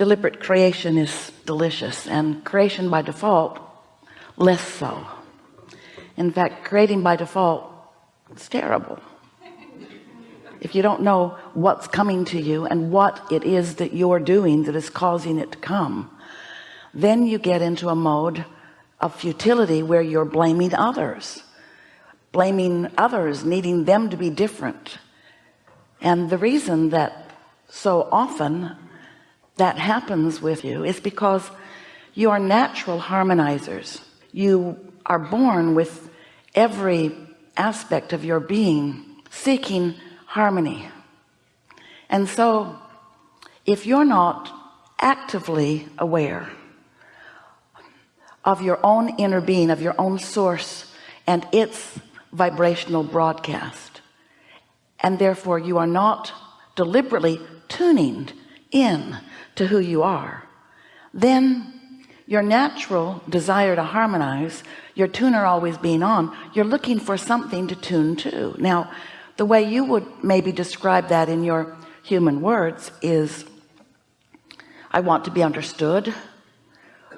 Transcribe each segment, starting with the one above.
deliberate creation is delicious and creation by default less so. In fact creating by default it's terrible. If you don't know what's coming to you and what it is that you're doing that is causing it to come then you get into a mode of futility where you're blaming others blaming others needing them to be different. And the reason that so often that happens with you is because you are natural harmonizers. You are born with every aspect of your being seeking harmony. And so if you're not actively aware of your own inner being of your own source and its vibrational broadcast and therefore you are not deliberately tuning in to who you are. Then your natural desire to harmonize your tuner always being on you're looking for something to tune to. Now the way you would maybe describe that in your human words is I want to be understood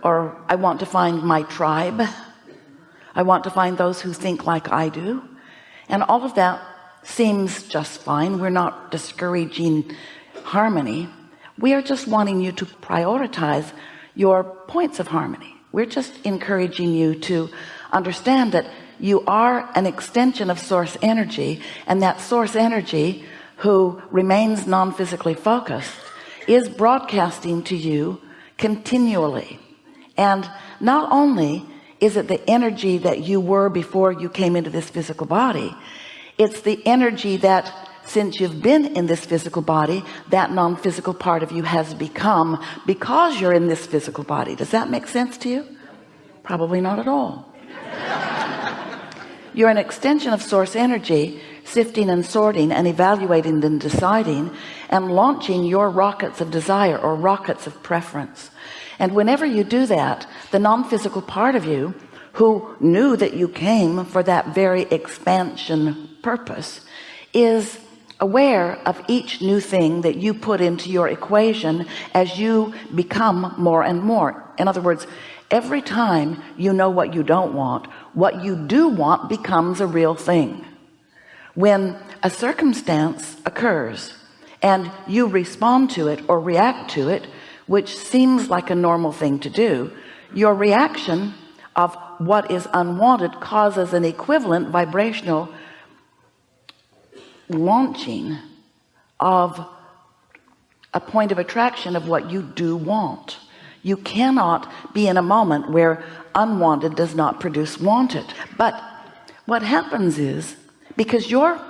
or I want to find my tribe. I want to find those who think like I do. And all of that seems just fine. We're not discouraging harmony we are just wanting you to prioritize your points of harmony. We're just encouraging you to understand that you are an extension of source energy and that source energy who remains non-physically focused is broadcasting to you continually. And not only is it the energy that you were before you came into this physical body it's the energy that since you've been in this physical body that non-physical part of you has become because you're in this physical body. Does that make sense to you? Probably not at all. You're an extension of source energy sifting and sorting and evaluating and deciding and launching your rockets of desire or rockets of preference. And whenever you do that the non-physical part of you who knew that you came for that very expansion purpose is aware of each new thing that you put into your equation as you become more and more. In other words every time you know what you don't want what you do want becomes a real thing. When a circumstance occurs and you respond to it or react to it which seems like a normal thing to do your reaction of what is unwanted causes an equivalent vibrational launching of a point of attraction of what you do want. You cannot be in a moment where unwanted does not produce wanted. But what happens is because you're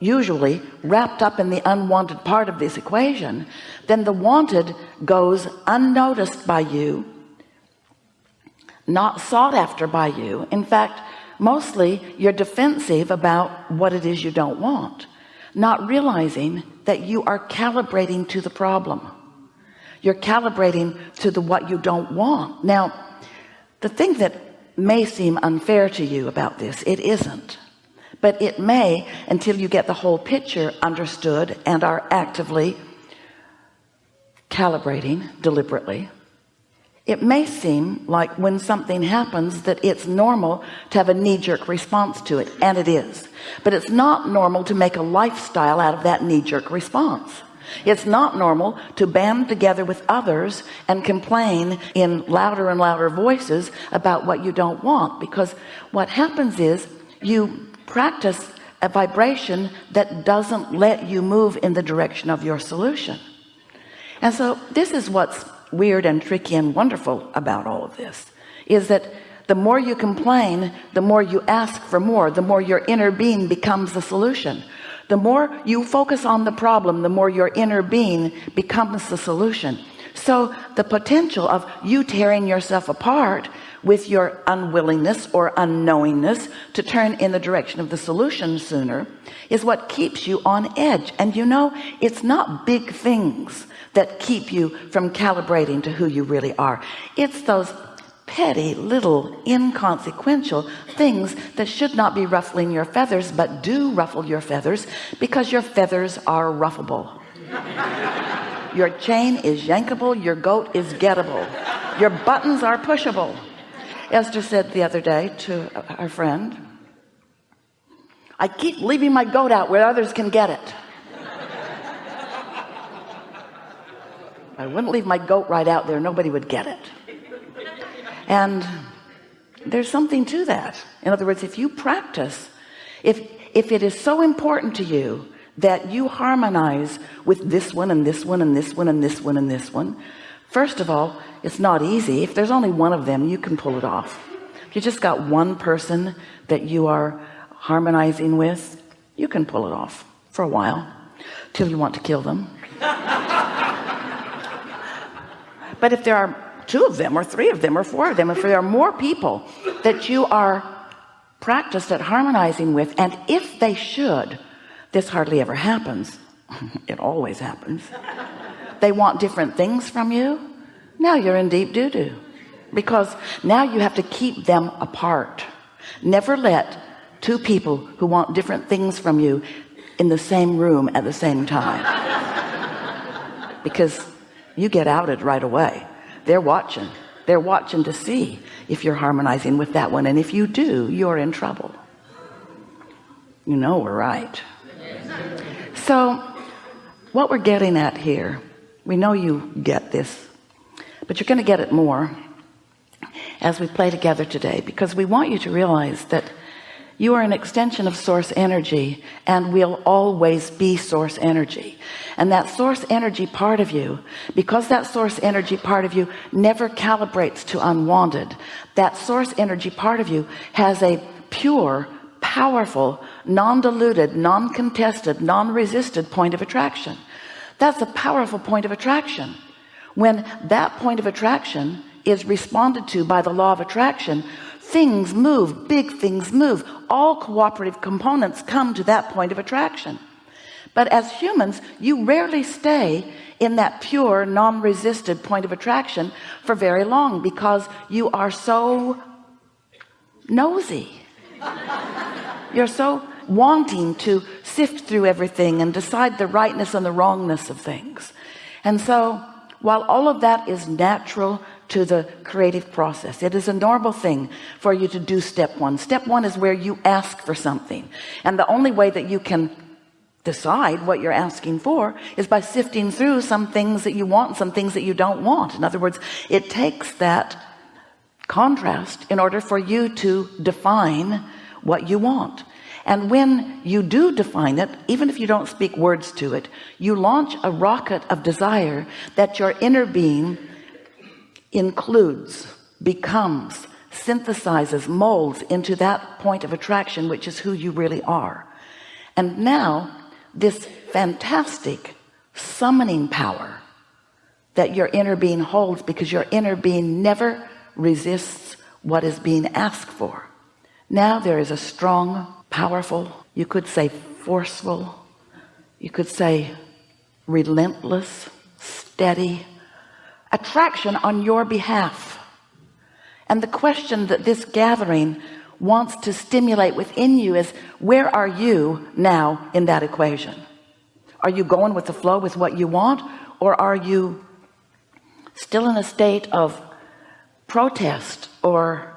usually wrapped up in the unwanted part of this equation then the wanted goes unnoticed by you not sought after by you. In fact mostly you're defensive about what it is you don't want not realizing that you are calibrating to the problem. You're calibrating to the what you don't want. Now the thing that may seem unfair to you about this it isn't. But it may until you get the whole picture understood and are actively calibrating deliberately it may seem like when something happens that it's normal to have a knee-jerk response to it and it is. But it's not normal to make a lifestyle out of that knee-jerk response. It's not normal to band together with others and complain in louder and louder voices about what you don't want because what happens is you practice a vibration that doesn't let you move in the direction of your solution. And so this is what's weird and tricky and wonderful about all of this is that the more you complain the more you ask for more the more your inner being becomes the solution. The more you focus on the problem the more your inner being becomes the solution. So the potential of you tearing yourself apart with your unwillingness or unknowingness to turn in the direction of the solution sooner is what keeps you on edge. And you know it's not big things that keep you from calibrating to who you really are. It's those petty little inconsequential things that should not be ruffling your feathers but do ruffle your feathers because your feathers are ruffable. Your chain is yankable your goat is gettable your buttons are pushable Esther said the other day to our friend I keep leaving my goat out where others can get it. I wouldn't leave my goat right out there. Nobody would get it. And there's something to that. In other words if you practice if if it is so important to you that you harmonize with this one and this one and this one and this one and this one first of all it's not easy. If there's only one of them you can pull it off. If you just got one person that you are harmonizing with you can pull it off for a while till you want to kill them. But if there are two of them or three of them or four of them if there are more people that you are practiced at harmonizing with and if they should this hardly ever happens. It always happens they want different things from you now you're in deep doo-doo. Because now you have to keep them apart. Never let two people who want different things from you in the same room at the same time. Because you get outed right away. They're watching. They're watching to see if you're harmonizing with that one. And if you do you're in trouble. You know we're right. So what we're getting at here we know you get this but you're going to get it more as we play together today because we want you to realize that you are an extension of source energy and will always be source energy. And that source energy part of you because that source energy part of you never calibrates to unwanted that source energy part of you has a pure powerful non-diluted non-contested non-resisted point of attraction that's a powerful point of attraction. When that point of attraction is responded to by the law of attraction things move big things move. All cooperative components come to that point of attraction. But as humans you rarely stay in that pure non-resisted point of attraction for very long because you are so nosy. You're so wanting to sift through everything and decide the rightness and the wrongness of things. And so while all of that is natural to the creative process it is a normal thing for you to do step one. Step one is where you ask for something. And the only way that you can decide what you're asking for is by sifting through some things that you want some things that you don't want. In other words it takes that contrast in order for you to define what you want and when you do define it even if you don't speak words to it you launch a rocket of desire that your inner being includes becomes synthesizes molds into that point of attraction which is who you really are. And now this fantastic summoning power that your inner being holds because your inner being never resists what is being asked for. Now there is a strong powerful. You could say forceful. You could say relentless steady attraction on your behalf. And the question that this gathering wants to stimulate within you is where are you now in that equation? Are you going with the flow with what you want or are you still in a state of protest or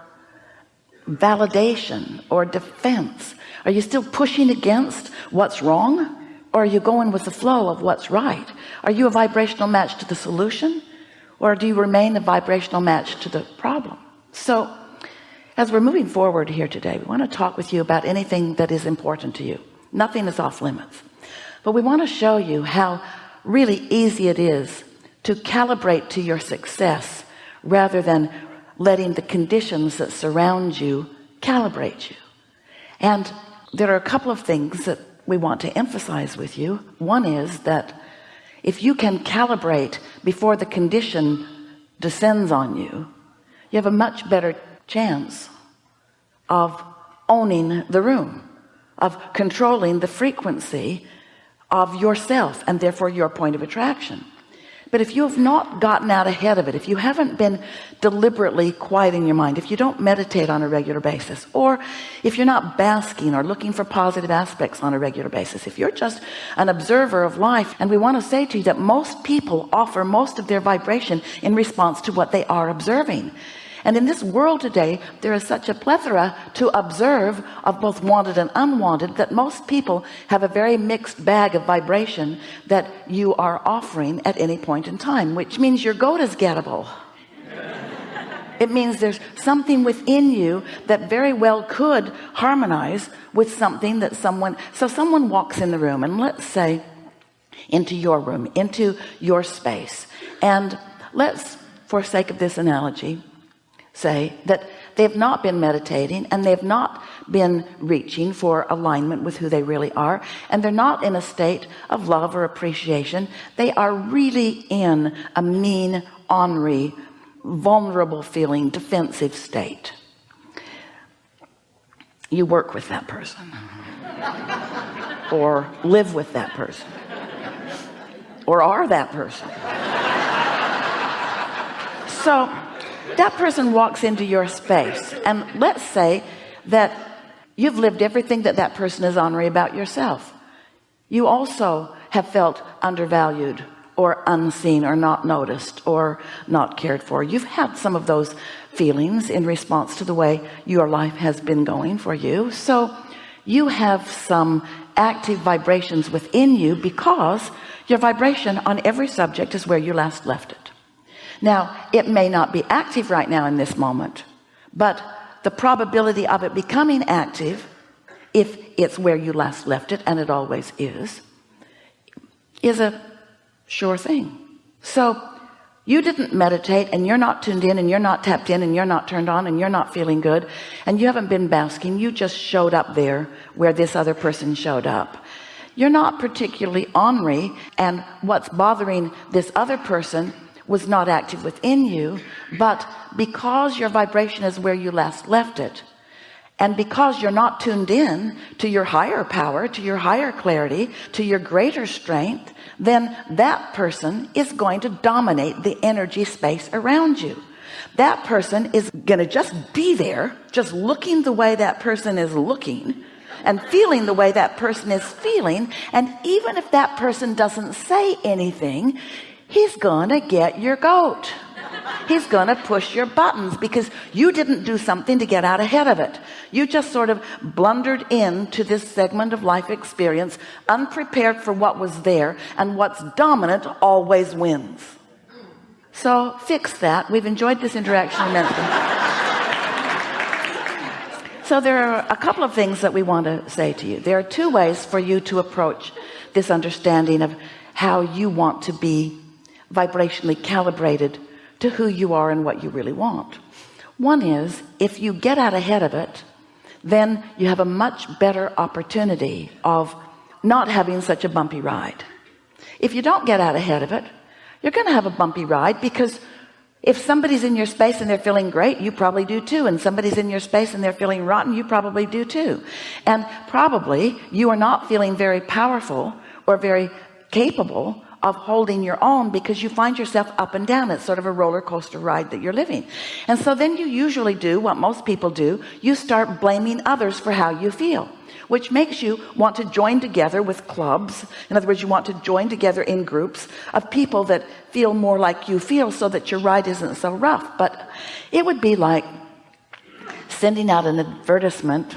validation or defense? Are you still pushing against what's wrong? Or are you going with the flow of what's right? Are you a vibrational match to the solution? Or do you remain a vibrational match to the problem? So as we're moving forward here today we want to talk with you about anything that is important to you. Nothing is off limits. But we want to show you how really easy it is to calibrate to your success rather than letting the conditions that surround you calibrate you. And there are a couple of things that we want to emphasize with you. One is that if you can calibrate before the condition descends on you you have a much better chance of owning the room of controlling the frequency of yourself and therefore your point of attraction but if you have not gotten out ahead of it if you haven't been deliberately quieting your mind if you don't meditate on a regular basis or if you're not basking or looking for positive aspects on a regular basis if you're just an observer of life and we want to say to you that most people offer most of their vibration in response to what they are observing and in this world today there is such a plethora to observe of both wanted and unwanted that most people have a very mixed bag of vibration that you are offering at any point in time which means your goat is gettable. It means there's something within you that very well could harmonize with something that someone so someone walks in the room and let's say into your room into your space. And let's for sake of this analogy say that they've not been meditating and they've not been reaching for alignment with who they really are and they're not in a state of love or appreciation. They are really in a mean ornery vulnerable feeling defensive state. You work with that person. Or live with that person. Or are that person. So that person walks into your space and let's say that you've lived everything that that person is honoring about yourself. You also have felt undervalued or unseen or not noticed or not cared for. You've had some of those feelings in response to the way your life has been going for you. So you have some active vibrations within you because your vibration on every subject is where you last left it now it may not be active right now in this moment but the probability of it becoming active if it's where you last left it and it always is is a sure thing. So you didn't meditate and you're not tuned in and you're not tapped in and you're not turned on and you're not feeling good and you haven't been basking. You just showed up there where this other person showed up. You're not particularly ornery and what's bothering this other person was not active within you but because your vibration is where you last left it and because you're not tuned in to your higher power to your higher clarity to your greater strength then that person is going to dominate the energy space around you. That person is going to just be there just looking the way that person is looking and feeling the way that person is feeling. And even if that person doesn't say anything he's gonna get your goat. He's gonna push your buttons because you didn't do something to get out ahead of it. You just sort of blundered into this segment of life experience unprepared for what was there and what's dominant always wins. So fix that. We've enjoyed this interaction immensely. So there are a couple of things that we want to say to you. There are two ways for you to approach this understanding of how you want to be vibrationally calibrated to who you are and what you really want. One is if you get out ahead of it then you have a much better opportunity of not having such a bumpy ride. If you don't get out ahead of it you're gonna have a bumpy ride because if somebody's in your space and they're feeling great you probably do too. And somebody's in your space and they're feeling rotten you probably do too. And probably you are not feeling very powerful or very capable of holding your own because you find yourself up and down. It's sort of a roller coaster ride that you're living. And so then you usually do what most people do. You start blaming others for how you feel which makes you want to join together with clubs. In other words you want to join together in groups of people that feel more like you feel so that your ride isn't so rough. But it would be like sending out an advertisement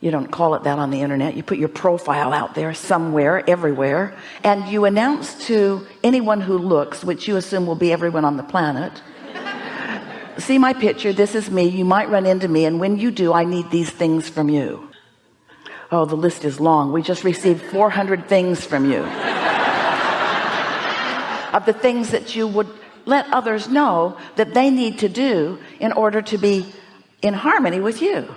you don't call it that on the internet. You put your profile out there somewhere everywhere and you announce to anyone who looks which you assume will be everyone on the planet see my picture this is me. You might run into me and when you do I need these things from you. Oh the list is long. We just received 400 things from you. Of the things that you would let others know that they need to do in order to be in harmony with you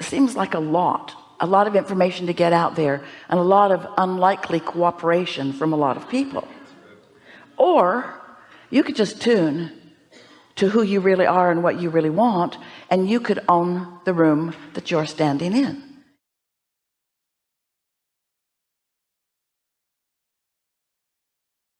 seems like a lot a lot of information to get out there and a lot of unlikely cooperation from a lot of people. Or you could just tune to who you really are and what you really want and you could own the room that you're standing in